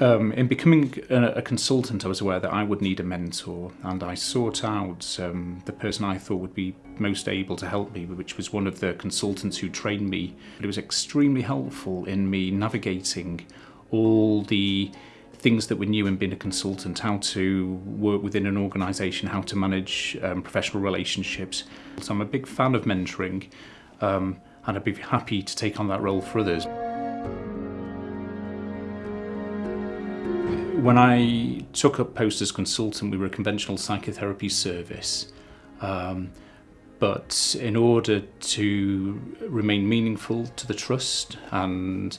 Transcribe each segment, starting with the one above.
um, in becoming a, a consultant, I was aware that I would need a mentor, and I sought out um, the person I thought would be most able to help me, which was one of the consultants who trained me. It was extremely helpful in me navigating all the things that were new in being a consultant, how to work within an organisation, how to manage um, professional relationships. So I'm a big fan of mentoring, um, and I'd be happy to take on that role for others. When I took up post as consultant, we were a conventional psychotherapy service. Um, but in order to remain meaningful to the trust and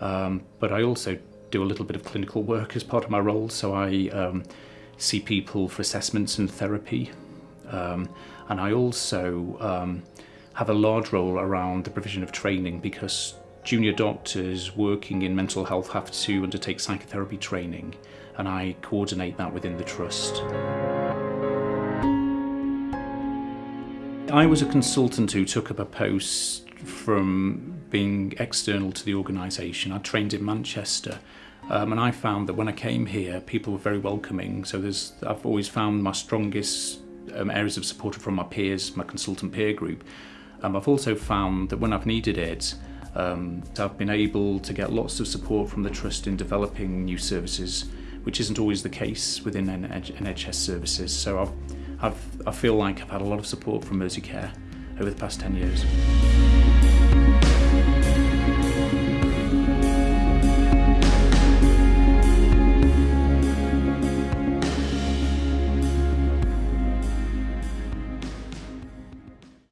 Um, but I also do a little bit of clinical work as part of my role, so I um, see people for assessments and therapy. Um, and I also um, have a large role around the provision of training because junior doctors working in mental health have to undertake psychotherapy training and I coordinate that within the Trust. I was a consultant who took up a post from being external to the organisation. I trained in Manchester um, and I found that when I came here people were very welcoming so there's I've always found my strongest um, areas of support from my peers, my consultant peer group. Um, I've also found that when I've needed it Um, I've been able to get lots of support from the Trust in developing new services, which isn't always the case within NHS services. So I've, I've, I feel like I've had a lot of support from Care over the past 10 years.